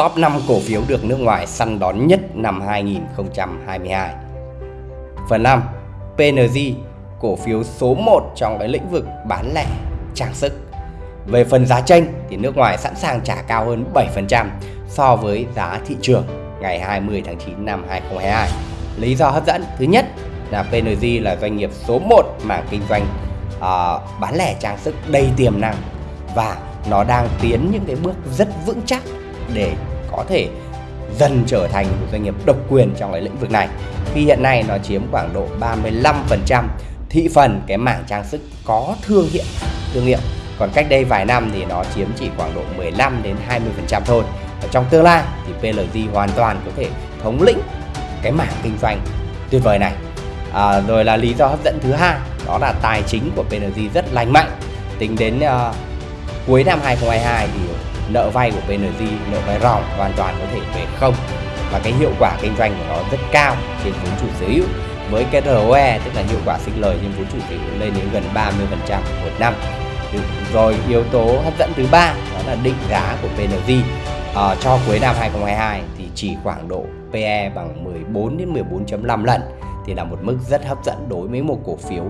top 5 cổ phiếu được nước ngoài săn đón nhất năm 2022. Phần 5. PNG, cổ phiếu số 1 trong cái lĩnh vực bán lẻ trang sức. Về phần giá tranh thì nước ngoài sẵn sàng trả cao hơn 7% so với giá thị trường ngày 20 tháng 9 năm 2022. Lý do hấp dẫn thứ nhất là PNG là doanh nghiệp số 1 mảng kinh doanh uh, bán lẻ trang sức đầy tiềm năng và nó đang tiến những cái bước rất vững chắc để có thể dần trở thành một doanh nghiệp độc quyền trong cái lĩnh vực này. Khi hiện nay nó chiếm khoảng độ 35% thị phần cái mảng trang sức có thương hiệu thương hiệu. Còn cách đây vài năm thì nó chiếm chỉ khoảng độ 15 đến 20% thôi. Và trong tương lai thì PLG hoàn toàn có thể thống lĩnh cái mảng kinh doanh tuyệt vời này. À, rồi là lý do hấp dẫn thứ hai đó là tài chính của PLG rất lành mạnh. Tính đến uh, cuối năm 2022 thì nợ vay của PNG nợ vay ròng hoàn toàn có thể về không. Và cái hiệu quả kinh doanh của nó rất cao trên vốn chủ sở hữu. Với cái ROE tức là hiệu quả sinh lời trên vốn chủ sở hữu lên đến gần 30% một năm. Rồi yếu tố hấp dẫn thứ ba đó là định giá của PNG à, ờ, cho cuối năm 2022 thì chỉ khoảng độ PE bằng 14 đến 14.5 lần. Thì là một mức rất hấp dẫn đối với một cổ phiếu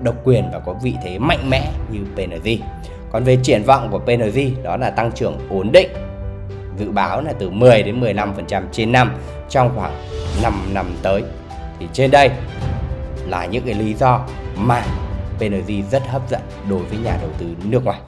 độc quyền và có vị thế mạnh mẽ như PNG. Còn về triển vọng của PNG đó là tăng trưởng ổn định dự báo là từ 10 đến 15% trên năm trong khoảng 5 năm tới. Thì trên đây là những cái lý do mà PNG rất hấp dẫn đối với nhà đầu tư nước ngoài.